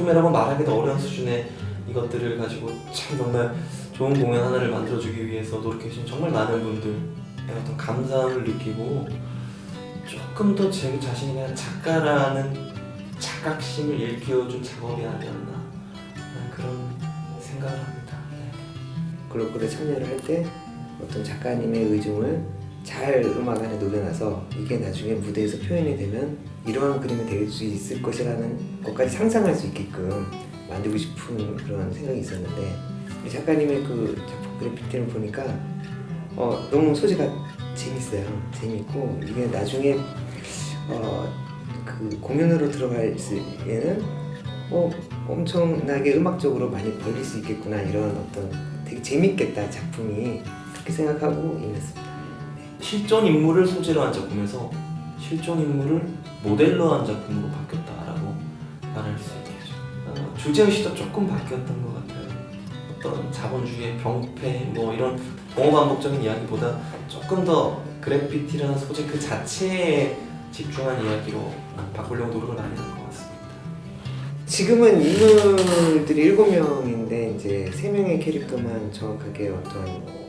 작품이라고 말하기도 어려운 수준의 이것들을 가지고 참 정말 좋은 공연 하나를 만들어주기 위해서 노력해주신 정말 많은 분들의 어떤 감사함을 느끼고 조금 더 제 자신이 그냥 작가라는 자각심을 일깨워준 작업이 아니었나 그런 생각을 합니다. 네. 글로벌에 참여를 할 때 어떤 작가님의 의중을 잘 음악 안에 녹여놔서 이게 나중에 무대에서 표현이 되면 이러한 그림이 될 수 있을 것이라는 것까지 상상할 수 있게끔 만들고 싶은 그런 생각이 있었는데 이 작가님의 그 작품 그래피티를 보니까 어, 너무 소재가 재밌어요. 재밌고 이게 나중에 어, 그 공연으로 들어갈 때에는 어, 엄청나게 음악적으로 많이 벌릴 수 있겠구나 이런 어떤 되게 재밌겠다 작품이 그렇게 생각하고 임했습니다. 실존 인물을 소재로 한 작품에서 실존 인물을 모델로 한 작품으로 바뀌었다라고 말할 수 있겠죠. 어, 주제의식도 조금 바뀌었던 것 같아요. 어떤 자본주의의 병폐 뭐 이런 동호반복적인 이야기보다 조금 더 그래피티라는 소재 그 자체에 집중한 이야기로 바꾸려고 노력을 많이 한 것 같습니다. 지금은 인물들이 일곱 명인데 이제 세 명의 캐릭터만 정확하게 어떤 그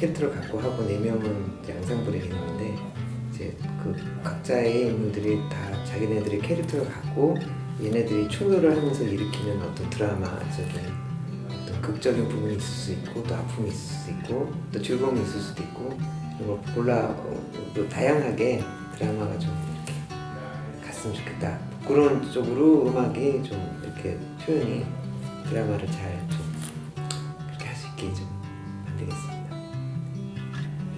캐릭터를 갖고 하고 네 명은 이제 앙상블의 개념인데 이제 그 각자의 인물들이 다 자기네들의 캐릭터를 갖고 얘네들이 충돌을 하면서 일으키는 어떤 드라마적인 어떤 극적인 부분이 있을 수 있고 또 아픔이 있을 수 있고 또 즐거움이 있을 수도 있고 이런 걸 골라 어, 또 다양하게 드라마가 좀 이렇게 갔으면 좋겠다. 그런 쪽으로 음악이 좀 이렇게 표현이 드라마를 잘 좀 그렇게 할 수 있게 좀 만들겠습니다.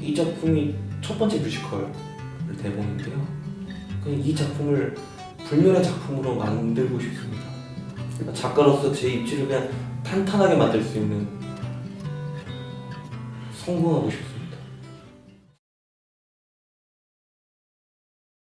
이 작품이 첫 번째 뮤지컬 대본인데요. 그냥 이 작품을 불멸의 작품으로 만들고 싶습니다. 작가로서 제 입지를 그냥 탄탄하게 만들 수 있는 성공하고 싶습니다.